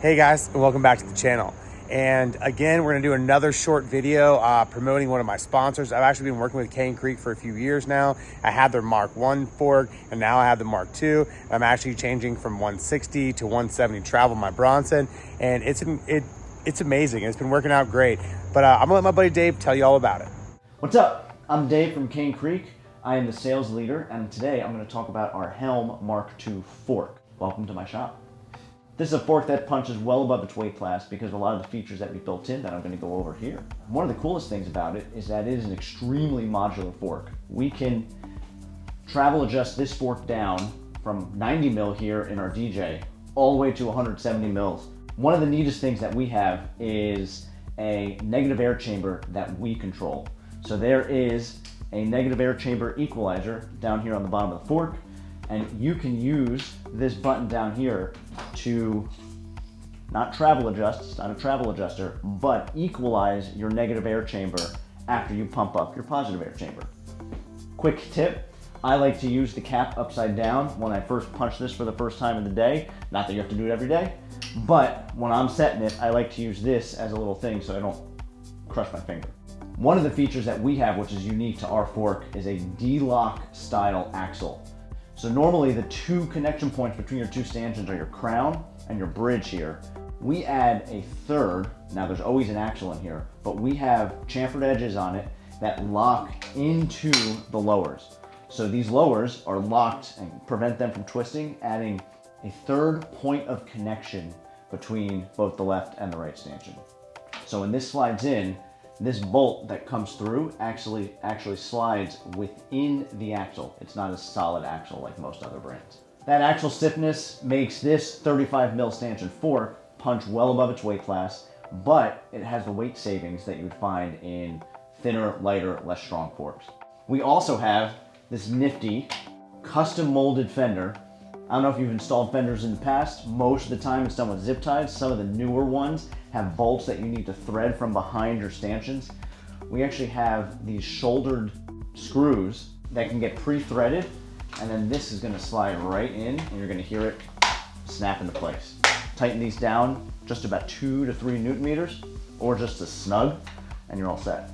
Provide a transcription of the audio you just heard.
Hey guys, and welcome back to the channel. And again, we're gonna do another short video uh, promoting one of my sponsors. I've actually been working with Cane Creek for a few years now. I had their Mark 1 fork, and now I have the Mark 2. I'm actually changing from 160 to 170 travel my Bronson, and it's it, it's amazing. It's been working out great. But uh, I'm gonna let my buddy Dave tell you all about it. What's up? I'm Dave from Cane Creek. I am the sales leader, and today I'm gonna talk about our Helm Mark Two fork. Welcome to my shop. This is a fork that punches well above its weight class because of a lot of the features that we built in that I'm going to go over here. One of the coolest things about it is that it is an extremely modular fork. We can travel adjust this fork down from 90 mil here in our DJ all the way to 170 mils. One of the neatest things that we have is a negative air chamber that we control. So there is a negative air chamber equalizer down here on the bottom of the fork and you can use this button down here to not travel adjust, it's not a travel adjuster, but equalize your negative air chamber after you pump up your positive air chamber. Quick tip, I like to use the cap upside down when I first punch this for the first time in the day. Not that you have to do it every day, but when I'm setting it, I like to use this as a little thing so I don't crush my finger. One of the features that we have, which is unique to our fork, is a D-lock style axle. So normally the two connection points between your two stanchions are your crown and your bridge here. We add a third, now there's always an axle in here, but we have chamfered edges on it that lock into the lowers. So these lowers are locked and prevent them from twisting, adding a third point of connection between both the left and the right stanchion. So when this slides in, this bolt that comes through actually actually slides within the axle. It's not a solid axle like most other brands. That axle stiffness makes this 35 mil stanchion fork punch well above its weight class, but it has the weight savings that you would find in thinner, lighter, less strong forks. We also have this nifty custom molded fender I don't know if you've installed fenders in the past. Most of the time it's done with zip ties. Some of the newer ones have bolts that you need to thread from behind your stanchions. We actually have these shouldered screws that can get pre-threaded and then this is gonna slide right in and you're gonna hear it snap into place. Tighten these down just about two to three newton meters or just a snug and you're all set.